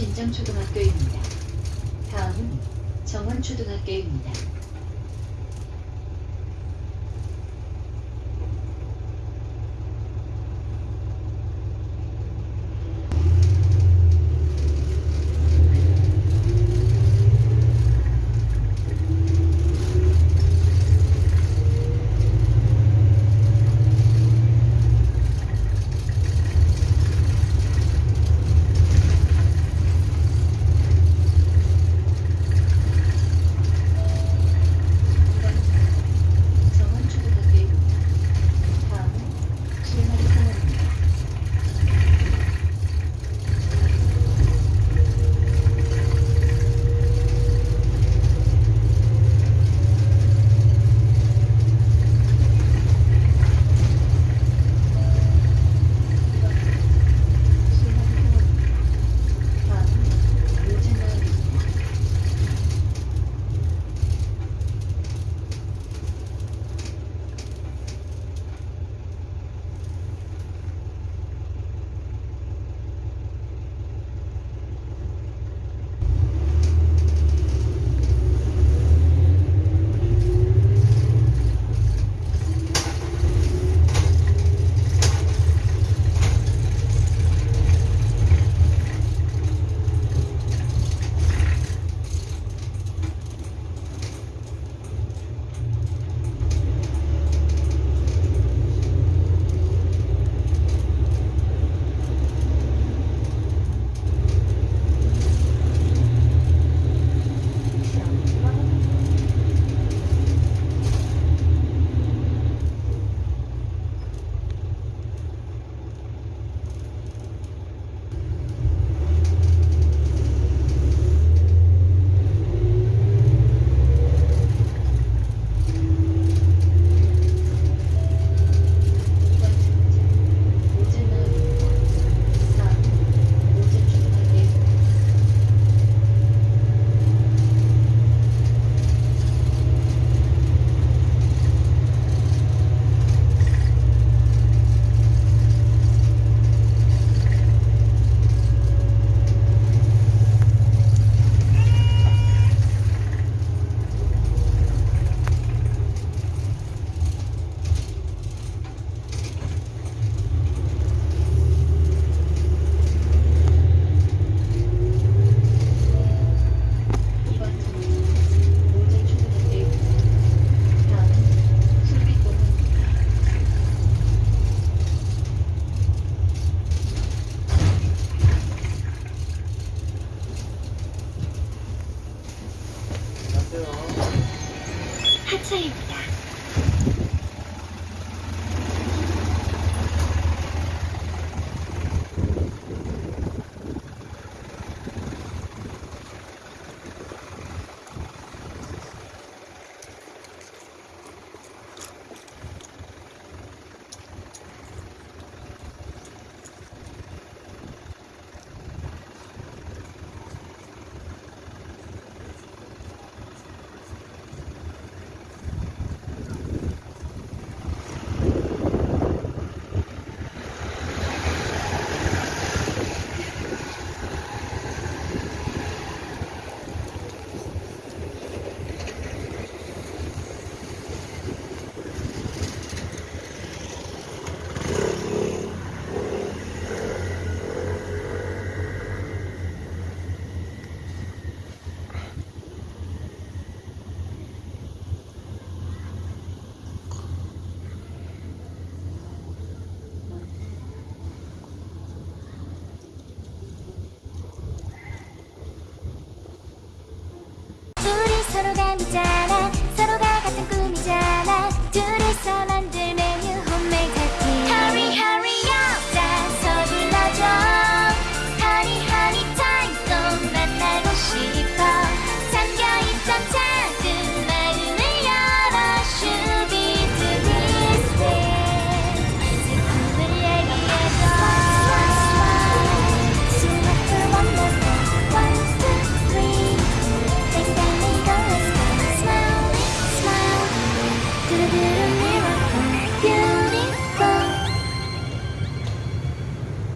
신정초등학교입니다. 다음은 정원초등학교입니다.